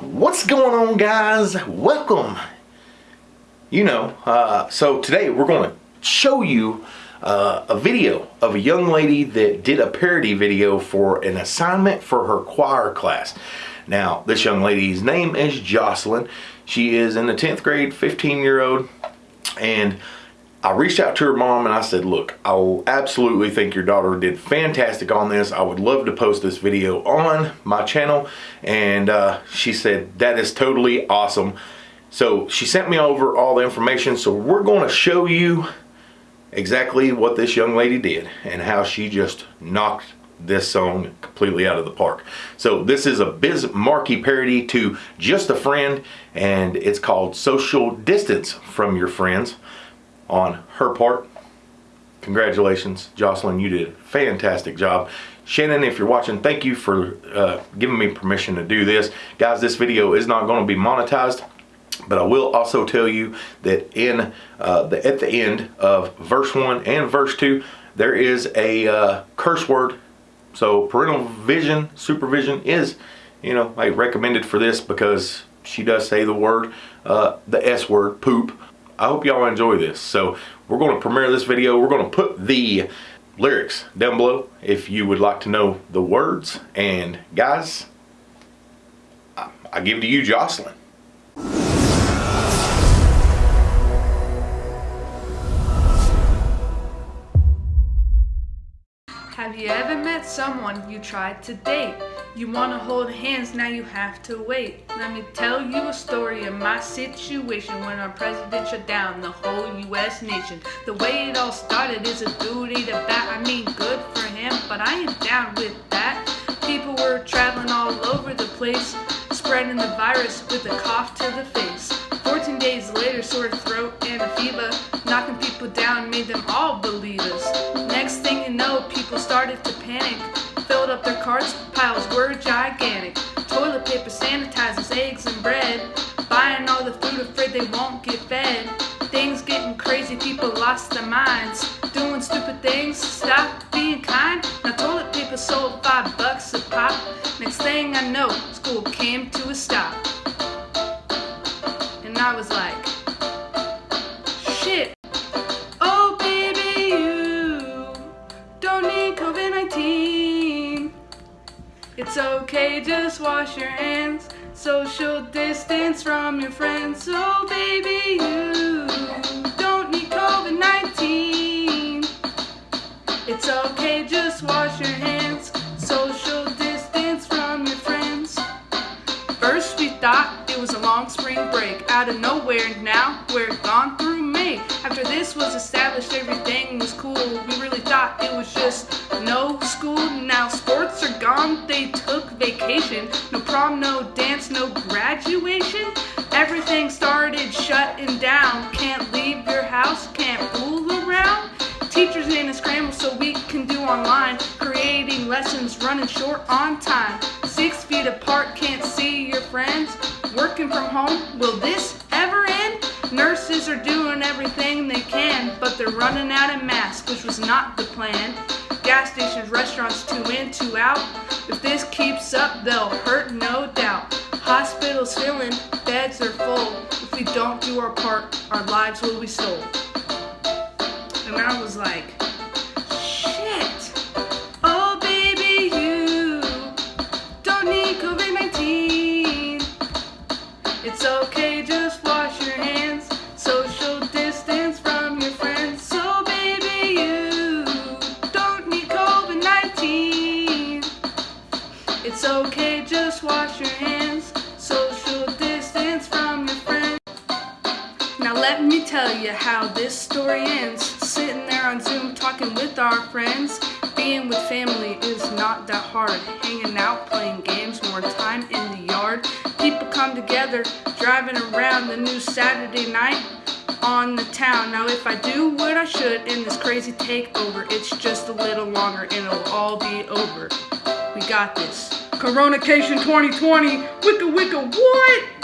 What's going on guys? Welcome. You know, uh, so today we're going to show you uh, a video of a young lady that did a parody video for an assignment for her choir class. Now, this young lady's name is Jocelyn. She is in the 10th grade, 15 year old, and I reached out to her mom and I said, look, I absolutely think your daughter did fantastic on this. I would love to post this video on my channel. And uh, she said, that is totally awesome. So she sent me over all the information. So we're going to show you exactly what this young lady did and how she just knocked this song completely out of the park. So this is a Biz Markie parody to Just a Friend and it's called Social Distance from Your Friends on her part. Congratulations, Jocelyn, you did a fantastic job. Shannon, if you're watching, thank you for uh, giving me permission to do this. Guys, this video is not going to be monetized, but I will also tell you that in uh, the at the end of verse 1 and verse 2, there is a uh, curse word. So parental vision, supervision is, you know, I recommended for this because she does say the word, uh, the S word, poop. I hope y'all enjoy this. So we're going to premiere this video. We're going to put the lyrics down below if you would like to know the words. And guys, I give to you Jocelyn. You ever met someone you tried to date? You wanna hold hands, now you have to wait. Let me tell you a story of my situation when our president shut down the whole US nation. The way it all started is a duty to bat. I mean, good for him, but I am down with that. People were traveling all over the place, spreading the virus with a cough to the face. 14 days later, sore throat and a fever, knocking people down made them all believe piles were gigantic. Toilet paper, sanitizers, eggs and bread. Buying all the food, afraid they won't get fed. Things getting crazy, people lost their minds. Doing stupid things, stop being kind. Now toilet paper sold five bucks a pop. Next thing I know, school came to a stop. And I was like, It's okay, just wash your hands. Social distance from your friends. So baby, you don't need COVID-19. It's okay, just wash your hands. Social distance from your friends. First we thought it was a long spring break. Out of nowhere now, we're gone through May. After this was established, everything was cool. We really thought it was just no school. Now they took vacation. No prom, no dance, no graduation. Everything started shutting down. Can't leave your house, can't fool around. Teachers in a scramble so we can do online. Creating lessons, running short on time. Six feet apart, can't see your friends. Working from home, will this ever end? Nurses are doing everything they can, but they're running out of masks, which was not the plan. Gas stations, restaurants, two in, two out. If this keeps up, they'll hurt, no doubt. Hospitals filling, beds are full. If we don't do our part, our lives will be sold. And I was like, me tell you how this story ends. Sitting there on Zoom talking with our friends. Being with family is not that hard. Hanging out, playing games, more time in the yard. People come together, driving around the new Saturday night on the town. Now if I do what I should in this crazy takeover, it's just a little longer and it'll all be over. We got this. Coronacation 2020, wicka wicka what?